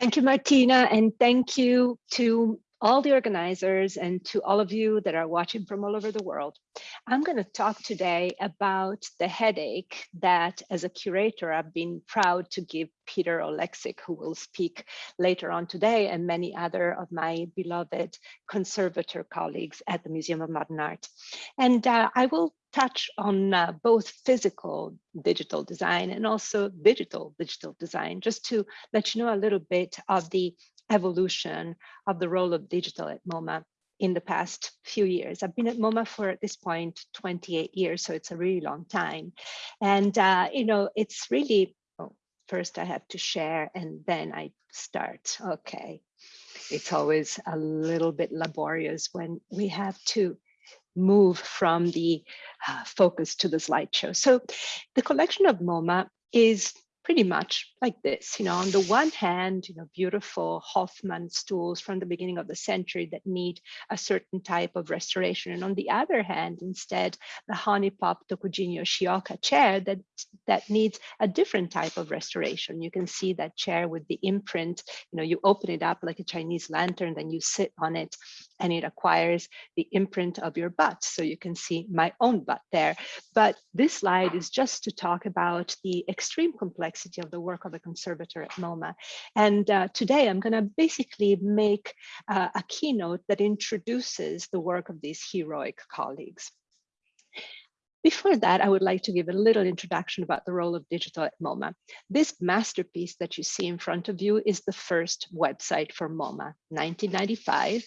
Thank you, Martina, and thank you to all the organizers and to all of you that are watching from all over the world. I'm going to talk today about the headache that as a curator, I've been proud to give Peter Oleksik, who will speak later on today, and many other of my beloved conservator colleagues at the Museum of Modern Art. And uh, I will touch on uh, both physical digital design and also digital digital design, just to let you know a little bit of the evolution of the role of digital at MoMA in the past few years. I've been at MoMA for at this point 28 years, so it's a really long time. And, uh, you know, it's really, oh, first I have to share and then I start. Okay. It's always a little bit laborious when we have to move from the uh, focus to the slideshow. So the collection of MoMA is pretty much like this. You know, on the one hand, you know, beautiful Hoffmann stools from the beginning of the century that need a certain type of restoration. And on the other hand, instead, the Honeypop Tokujin Yoshioka chair that, that needs a different type of restoration. You can see that chair with the imprint, you know, you open it up like a Chinese lantern, then you sit on it and it acquires the imprint of your butt. So you can see my own butt there. But this slide is just to talk about the extreme complexity of the work of a conservator at MoMA. And uh, today I'm gonna basically make uh, a keynote that introduces the work of these heroic colleagues. Before that, I would like to give a little introduction about the role of digital at MoMA. This masterpiece that you see in front of you is the first website for MoMA, 1995,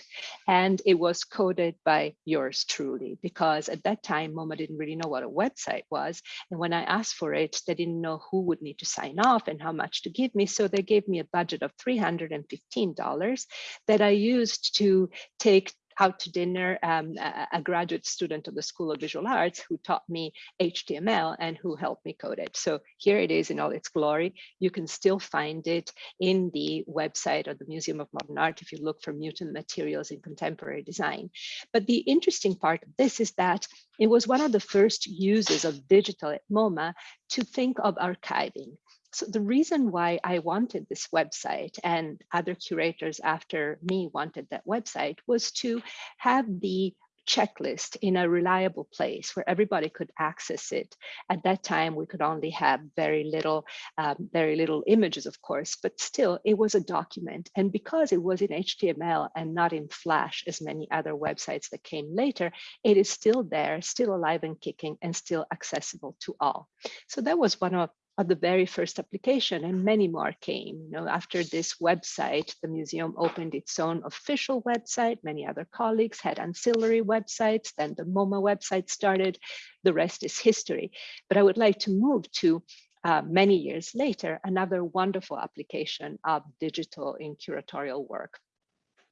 and it was coded by yours truly, because at that time, MoMA didn't really know what a website was. And when I asked for it, they didn't know who would need to sign off and how much to give me. So they gave me a budget of $315 that I used to take out to dinner, um, a, a, graduate student of the School of Visual Arts who taught me HTML and who helped me code it. So here it is in all its glory. You can still find it in the website of the Museum of Modern Art if you look for mutant materials in contemporary design. But the interesting part of this is that it was one of the first uses of digital at MoMA to think of archiving. So the reason why I wanted this website and other curators after me wanted that website was to have the checklist in a reliable place where everybody could access it. At that time, we could only have very little, um, very little images, of course, but still it was a document. And because it was in HTML and not in Flash, as many other websites that came later, it is still there, still alive and kicking and still accessible to all. So that was one of of the very first application and many more came. You know, after this website, the museum opened its own official website. Many other colleagues had ancillary websites. Then the MoMA website started. The rest is history. But I would like to move to uh, many years later, another wonderful application of digital in curatorial work.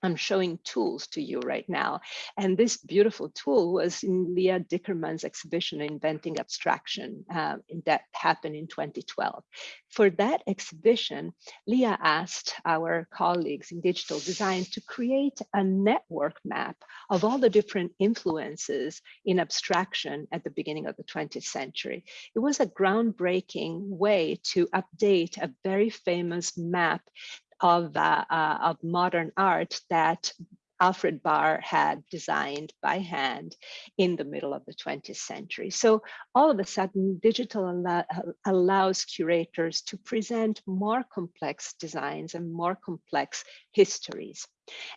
I'm showing tools to you right now. And this beautiful tool was in Leah Dickerman's exhibition, Inventing Abstraction, uh, that happened in 2012. For that exhibition, Leah asked our colleagues in digital design to create a network map of all the different influences in abstraction at the beginning of the 20th century. It was a groundbreaking way to update a very famous map of, uh, uh, of modern art that Alfred Barr had designed by hand in the middle of the 20th century. So all of a sudden, digital allow, allows curators to present more complex designs and more complex histories.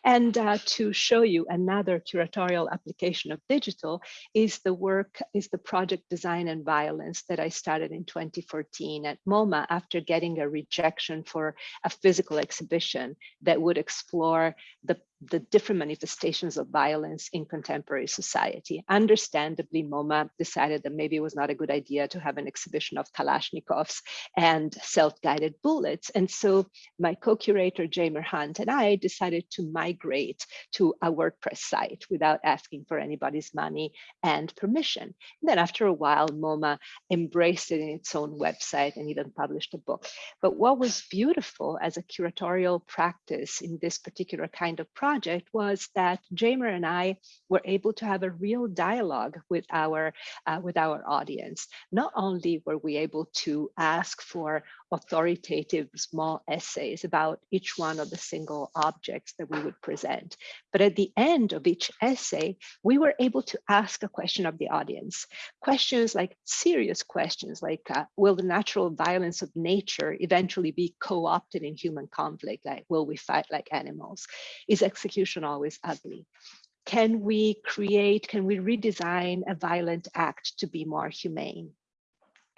And uh, to show you another curatorial application of digital is the work, is the project Design and Violence that I started in 2014 at MoMA after getting a rejection for a physical exhibition that would explore the the different manifestations of violence in contemporary society. Understandably, MoMA decided that maybe it was not a good idea to have an exhibition of Kalashnikovs and self-guided bullets. And so my co-curator, Jamer Hunt, and I decided to to migrate to a WordPress site without asking for anybody's money and permission. And then after a while, MoMA embraced it in its own website and even published a book. But what was beautiful as a curatorial practice in this particular kind of project was that Jamer and I were able to have a real dialogue with our uh, with our audience. Not only were we able to ask for authoritative small essays about each one of the single objects that we would present. But at the end of each essay, we were able to ask a question of the audience. Questions like serious questions like, uh, will the natural violence of nature eventually be co-opted in human conflict? Like, will we fight like animals? Is execution always ugly? Can we create, can we redesign a violent act to be more humane?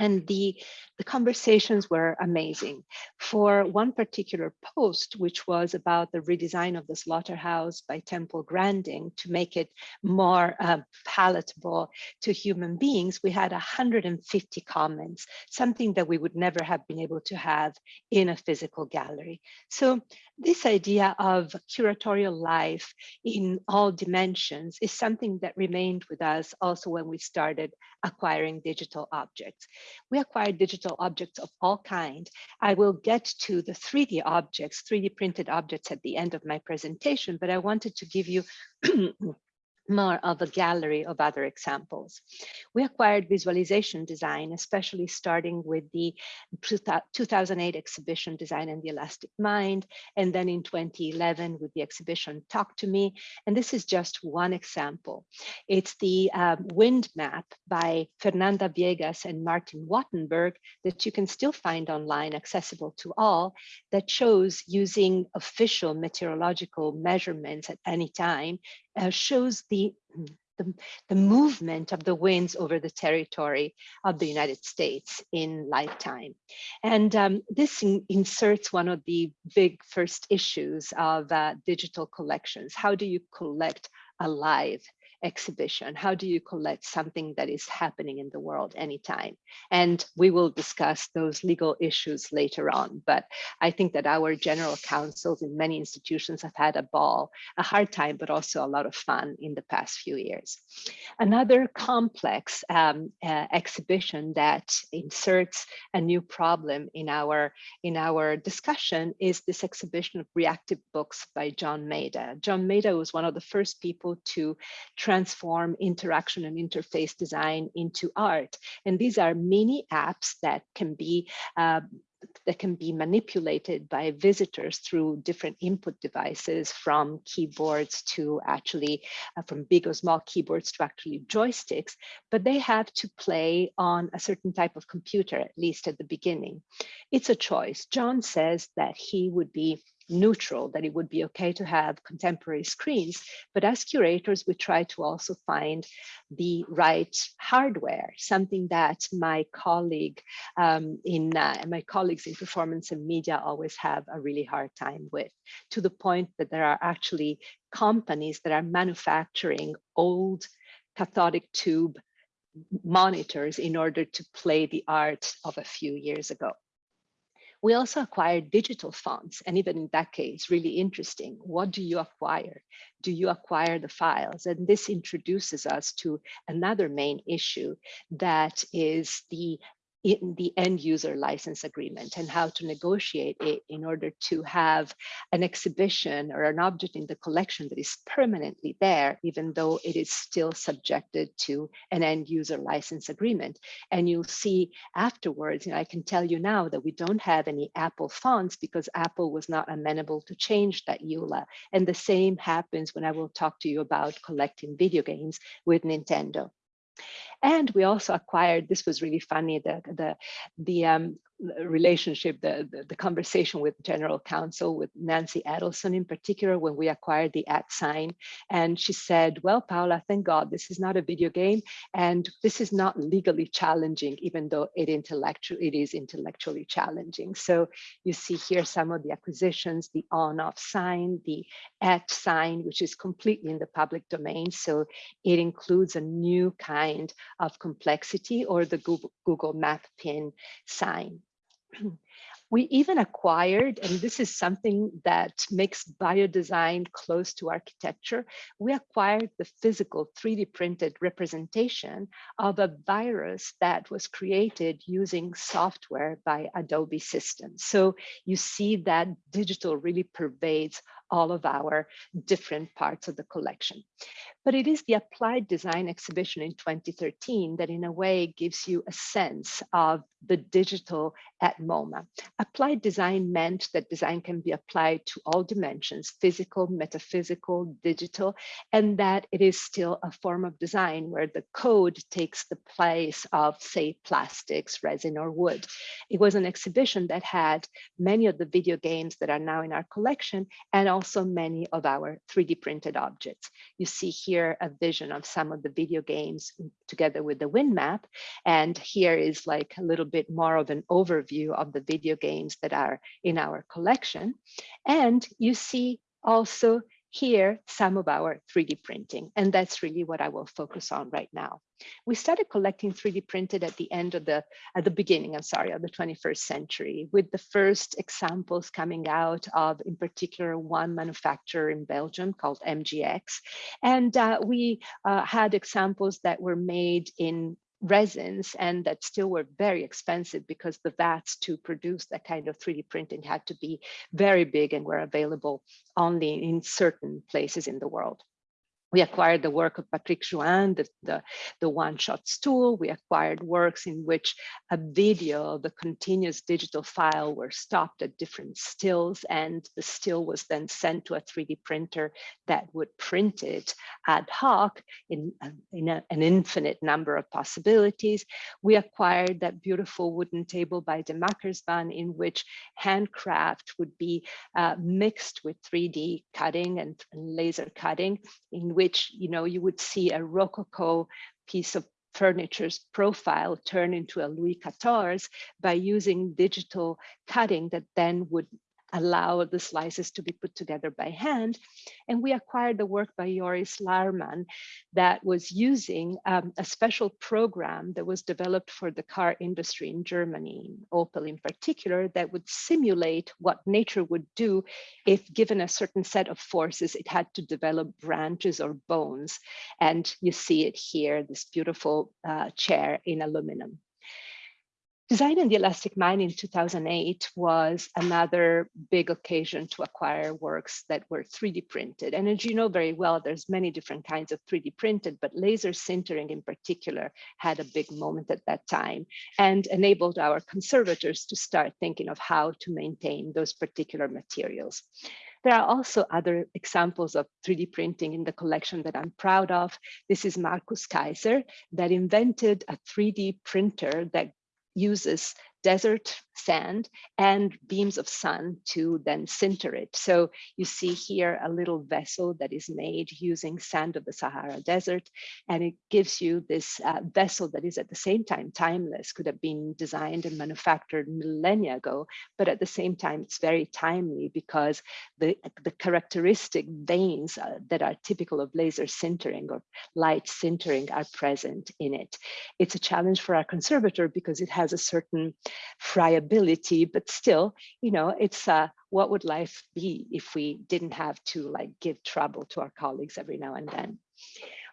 And the, the conversations were amazing. For one particular post, which was about the redesign of the slaughterhouse by Temple Grandin to make it more uh, palatable to human beings, we had 150 comments, something that we would never have been able to have in a physical gallery. So this idea of curatorial life in all dimensions is something that remained with us also when we started acquiring digital objects. We acquired digital objects of all kind. I will get to the 3D objects, 3D printed objects at the end of my presentation, but I wanted to give you more of a gallery of other examples. We acquired visualization design, especially starting with the 2008 exhibition Design and the Elastic Mind, and then in 2011 with the exhibition Talk to Me. And this is just one example. It's the um, wind map by Fernanda Viegas and Martin Wattenberg that you can still find online, accessible to all, that shows using official meteorological measurements at any time uh, shows the, the, the movement of the winds over the territory of the United States in lifetime. And um, this in, inserts one of the big first issues of uh, digital collections. How do you collect alive exhibition? How do you collect something that is happening in the world anytime? And we will discuss those legal issues later on. But I think that our general counsels in many institutions have had a ball, a hard time, but also a lot of fun in the past few years. Another complex um, uh, exhibition that inserts a new problem in our, in our discussion is this exhibition of reactive books by John Maeda. John Maeda was one of the first people to interaction and interface design into art. And these are mini apps that can be uh, that can be manipulated by visitors through different input devices from keyboards to actually uh, from big or small keyboards to actually joysticks, but they have to play on a certain type of computer, at least at the beginning. It's a choice. John says that he would be neutral, that it would be okay to have contemporary screens. But as curators, we try to also find the right hardware, something that my colleague um, in uh, my colleagues in performance and media always have a really hard time with, to the point that there are actually companies that are manufacturing old cathodic tube monitors in order to play the art of a few years ago. We also acquired digital fonts, and even in that case, really interesting. What do you acquire? Do you acquire the files? And this introduces us to another main issue that is the in the end user license agreement and how to negotiate it in order to have an exhibition or an object in the collection that is permanently there, even though it is still subjected to an end user license agreement. And you'll see afterwards, you know, I can tell you now that we don't have any Apple fonts because Apple was not amenable to change that EULA. And the same happens when I will talk to you about collecting video games with Nintendo. And we also acquired, this was really funny, the, the, the um, relationship, the, the, the, conversation with general counsel, with Nancy Adelson in particular, when we acquired the at sign. And she said, well, Paola, thank God this is not a video game and this is not legally challenging, even though it, intellectual, it is intellectually challenging. So you see here some of the acquisitions, the on off sign, the at sign, which is completely in the public domain. So it includes a new kind of complexity or the Google, Google Map pin sign. We even acquired, and this is something that makes biodesign close to architecture, we acquired the physical 3D printed representation of a virus that was created using software by Adobe Systems. So you see that digital really pervades all of our different parts of the collection. But it is the applied design exhibition in 2013 that in a way gives you a sense of the digital at MoMA. Applied design meant that design can be applied to all dimensions, physical, metaphysical, digital, and that it is still a form of design where the code takes the place of, say, plastics, resin, or wood. It was an exhibition that had many of the video games that are now in our collection and also many of our 3D printed objects. You see here a vision of some of the video games together with the wind map. And here is like a little bit more of an overview of the video games that are in our collection. And you see also here some of our 3D printing, and that's really what I will focus on right now. We started collecting 3D printed at the end of the, at the beginning, I'm sorry, of the 21st century, with the first examples coming out of, in particular, one manufacturer in Belgium called MGX. And uh, we uh, had examples that were made in resins and that still were very expensive because the vats to produce that kind of 3D printing had to be very big and were available only in certain places in the world. We acquired the work of Patrick Jouin, the, the, the one-shot stool. We acquired works in which a video, the continuous digital file were stopped at different stills and the still was then sent to a 3D printer that would print it ad hoc in, in a, an infinite number of possibilities. We acquired that beautiful wooden table by Demakersvan in which handcraft would be uh, mixed with 3D cutting and laser cutting in which which you know you would see a Rococo piece of furniture's profile turn into a Louis XIV by using digital cutting that then would allow the slices to be put together by hand. And we acquired the work by Joris Laarman that was using um, a special program that was developed for the car industry in Germany, Opel in particular, that would simulate what nature would do if given a certain set of forces, it had to develop branches or bones. And you see it here, this beautiful uh, chair in aluminum. Design in the Elastic Mind in 2008 was another big occasion to acquire works that were 3D printed. And as you know very well, there's many different kinds of 3D printed, but laser sintering in particular had a big moment at that time and enabled our conservators to start thinking of how to maintain those particular materials. There are also other examples of 3D printing in the collection that I'm proud of. This is Markus Kayser that invented a 3D printer that uses desert sand and beams of sun to then sinter it. So you see here a little vessel that is made using sand of the Sahara Desert, and it gives you this uh, vessel that is at the same time timeless, could have been designed and manufactured millennia ago, but at the same time it's very timely because the, the characteristic veins uh, that are typical of laser sintering or light sintering are present in it. It's a challenge for our conservator because it has a certain friability, but still, you know, it's uh, what would life be if we didn't have to like give trouble to our colleagues every now and then.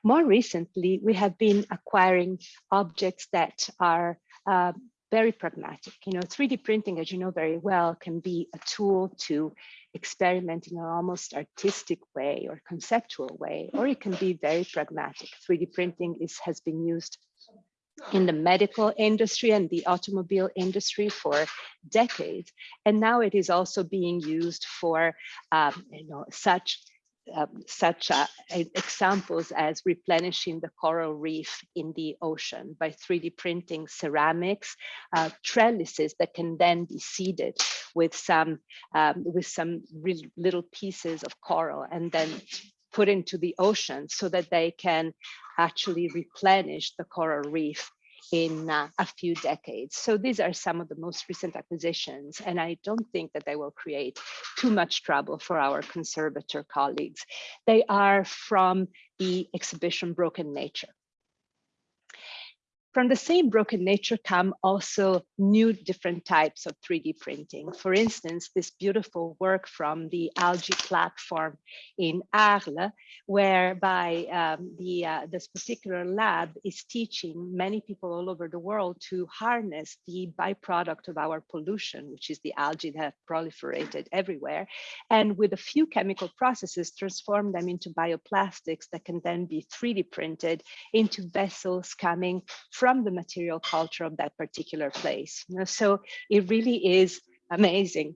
More recently, we have been acquiring objects that are uh, very pragmatic. You know, 3D printing, as you know very well, can be a tool to experiment in an almost artistic way or conceptual way, or it can be very pragmatic. 3D printing is, has been used in the medical industry and the automobile industry for decades. And now it is also being used for um, you know, such um, such uh, examples as replenishing the coral reef in the ocean by 3D printing ceramics, uh, trellises that can then be seeded with some um, with some little pieces of coral and then put into the ocean so that they can actually replenish the coral reef in uh, a few decades. So these are some of the most recent acquisitions, and I don't think that they will create too much trouble for our conservator colleagues. They are from the exhibition Broken Nature. From the same broken nature come also new different types of 3D printing. For instance, this beautiful work from the algae platform in Arles, whereby um, the, uh, this particular lab is teaching many people all over the world to harness the byproduct of our pollution, which is the algae that have proliferated everywhere, and with a few chemical processes, transform them into bioplastics that can then be 3D printed into vessels coming from the material culture of that particular place. You know, so it really is amazing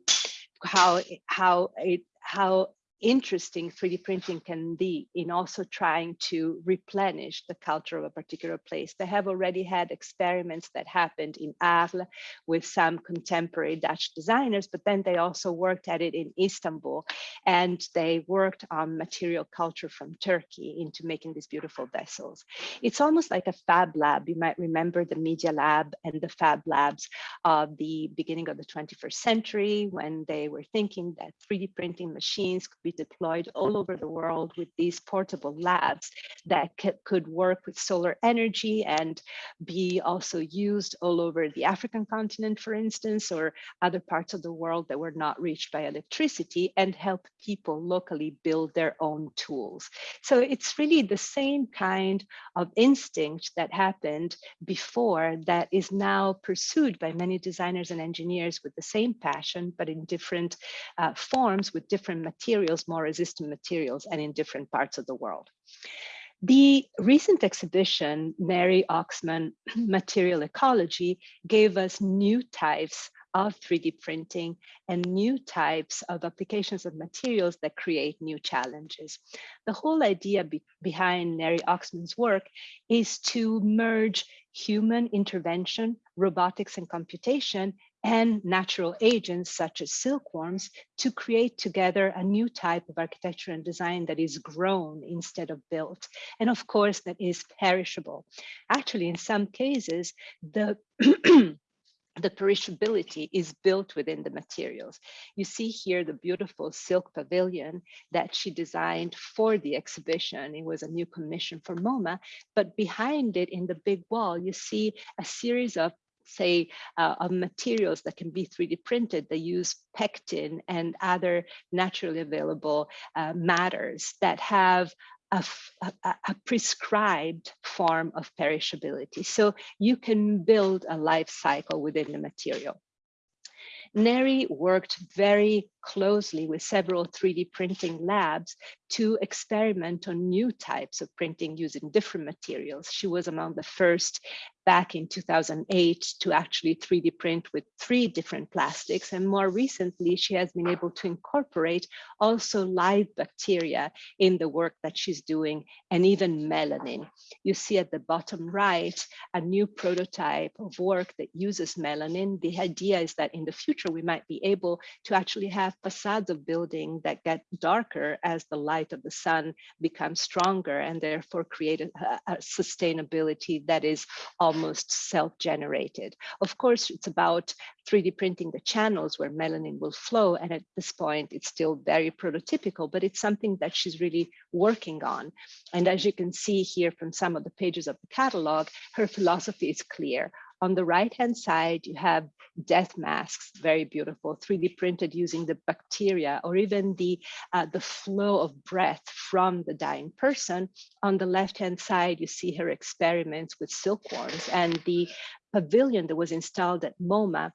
how how it how interesting 3D printing can be in also trying to replenish the culture of a particular place. They have already had experiments that happened in Arles with some contemporary Dutch designers, but then they also worked at it in Istanbul and they worked on material culture from Turkey into making these beautiful vessels. It's almost like a fab lab. You might remember the Media Lab and the fab labs of the beginning of the 21st century when they were thinking that 3D printing machines could be deployed all over the world with these portable labs that could work with solar energy and be also used all over the African continent, for instance, or other parts of the world that were not reached by electricity and help people locally build their own tools. So it's really the same kind of instinct that happened before that is now pursued by many designers and engineers with the same passion, but in different uh, forms with different materials, more resistant materials and in different parts of the world. The recent exhibition, Neri Oxman Material Ecology, gave us new types of 3D printing and new types of applications of materials that create new challenges. The whole idea be behind Neri Oxman's work is to merge human intervention, robotics and computation and natural agents such as silkworms to create together a new type of architecture and design that is grown instead of built. And of course, that is perishable. Actually, in some cases, the the perishability is built within the materials. You see here the beautiful silk pavilion that she designed for the exhibition. It was a new commission for MoMA, but behind it in the big wall, you see a series of say, uh, of materials that can be 3D printed. They use pectin and other naturally available uh, matters that have a, a, a, prescribed form of perishability. So you can build a life cycle within the material. Neri worked very closely with several 3D printing labs to experiment on new types of printing using different materials. She was among the first back in 2008 to actually 3D print with three different plastics. And more recently, she has been able to incorporate also live bacteria in the work that she's doing and even melanin. You see at the bottom right, a new prototype of work that uses melanin. The idea is that in the future, we might be able to actually have facades of building that get darker as the light of the sun becomes stronger and therefore create a, a sustainability that is almost self-generated. Of course, it's about 3D printing the channels where melanin will flow. And at this point, it's still very prototypical, but it's something that she's really working on. And as you can see here from some of the pages of the catalog, her philosophy is clear. On the right-hand side, you have death masks, very beautiful, 3D printed using the bacteria or even the, uh, the flow of breath from the dying person. On the left-hand side, you see her experiments with silkworms and the pavilion that was installed at MoMA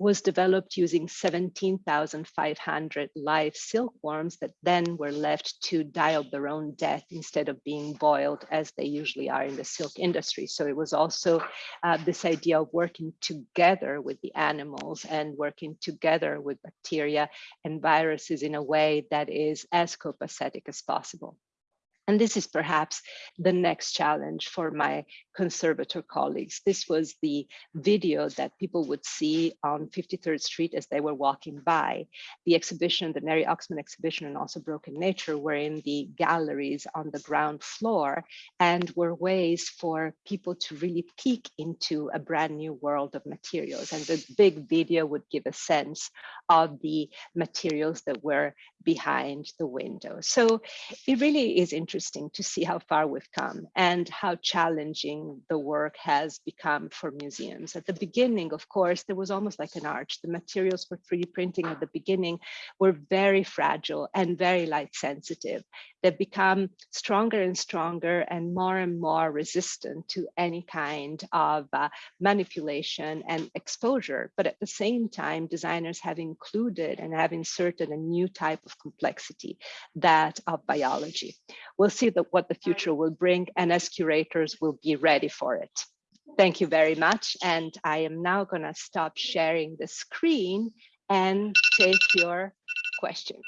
was developed using 17,500 live silkworms that then were left to die of their own death instead of being boiled as they usually are in the silk industry. So it was also uh, this idea of working together with the animals and working together with bacteria and viruses in a way that is as copacetic as possible. And this is perhaps the next challenge for my conservator colleagues. This was the video that people would see on 53rd Street as they were walking by. The exhibition, the Neri Oxman exhibition and also Broken Nature were in the galleries on the ground floor and were ways for people to really peek into a brand new world of materials. And the big video would give a sense of the materials that were behind the window. So it really is interesting interesting to see how far we've come and how challenging the work has become for museums. At the beginning, of course, there was almost like an arch. The materials for 3D printing at the beginning were very fragile and very light sensitive. They've become stronger and stronger and more and more resistant to any kind of uh, manipulation and exposure. But at the same time, designers have included and have inserted a new type of complexity, that of biology. We'll see that what the future will bring and as curators will be ready for it. Thank you very much. And I am now gonna stop sharing the screen and take your questions.